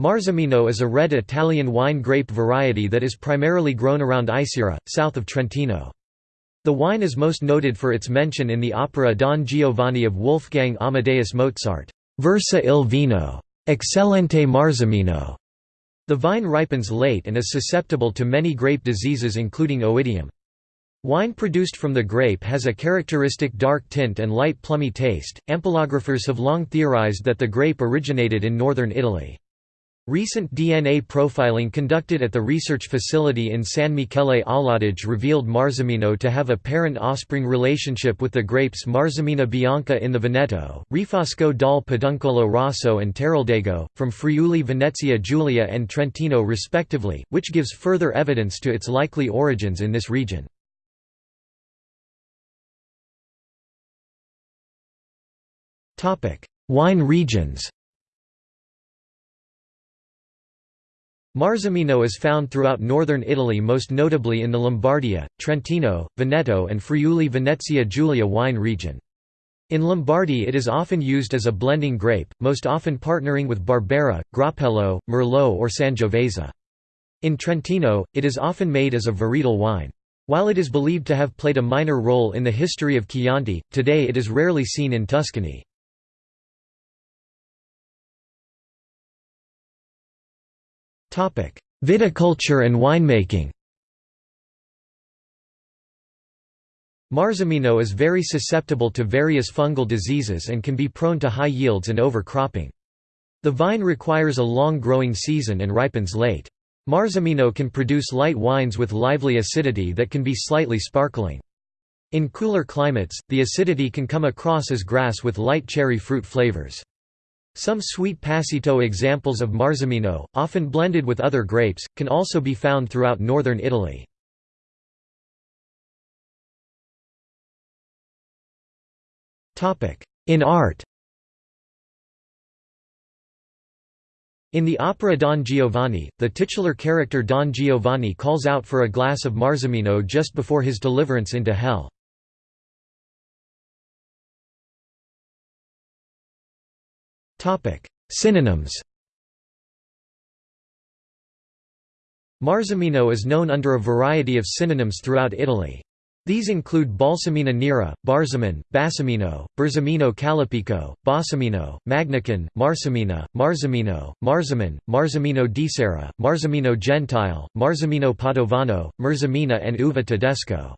Marzemino is a red Italian wine grape variety that is primarily grown around Isera, south of Trentino. The wine is most noted for its mention in the opera Don Giovanni of Wolfgang Amadeus Mozart, Versa il vino. Eccellente Marzemino. The vine ripens late and is susceptible to many grape diseases including oidium. Wine produced from the grape has a characteristic dark tint and light plummy taste. Ampelographers have long theorized that the grape originated in northern Italy. Recent DNA profiling conducted at the research facility in San Michele all'Adige revealed Marzemino to have a parent-offspring relationship with the grapes Marzemina bianca in the Veneto, Refosco dal Peduncolo Rosso and Teroldego, from Friuli Venezia Giulia and Trentino respectively, which gives further evidence to its likely origins in this region. Wine regions Marzemino is found throughout northern Italy most notably in the Lombardia, Trentino, Veneto and Friuli Venezia Giulia wine region. In Lombardy it is often used as a blending grape, most often partnering with Barbera, Groppello, Merlot or Sangiovese. In Trentino, it is often made as a varietal wine. While it is believed to have played a minor role in the history of Chianti, today it is rarely seen in Tuscany. Viticulture and winemaking Marzemino is very susceptible to various fungal diseases and can be prone to high yields and overcropping. The vine requires a long growing season and ripens late. Marzemino can produce light wines with lively acidity that can be slightly sparkling. In cooler climates, the acidity can come across as grass with light cherry fruit flavors. Some sweet passito examples of Marzemino, often blended with other grapes, can also be found throughout northern Italy. In art In the opera Don Giovanni, the titular character Don Giovanni calls out for a glass of Marzemino just before his deliverance into hell. Synonyms Marzemino is known under a variety of synonyms throughout Italy. These include Balsamina nera, Barzamin, Bassamino, Berzamino calipico, Bassamino, Magnicon, Marsamina, Marzemino, Marzamin, Marzemino di Serra, Marzemino Gentile, Marzemino Padovano, Merzamina and Uva Tedesco.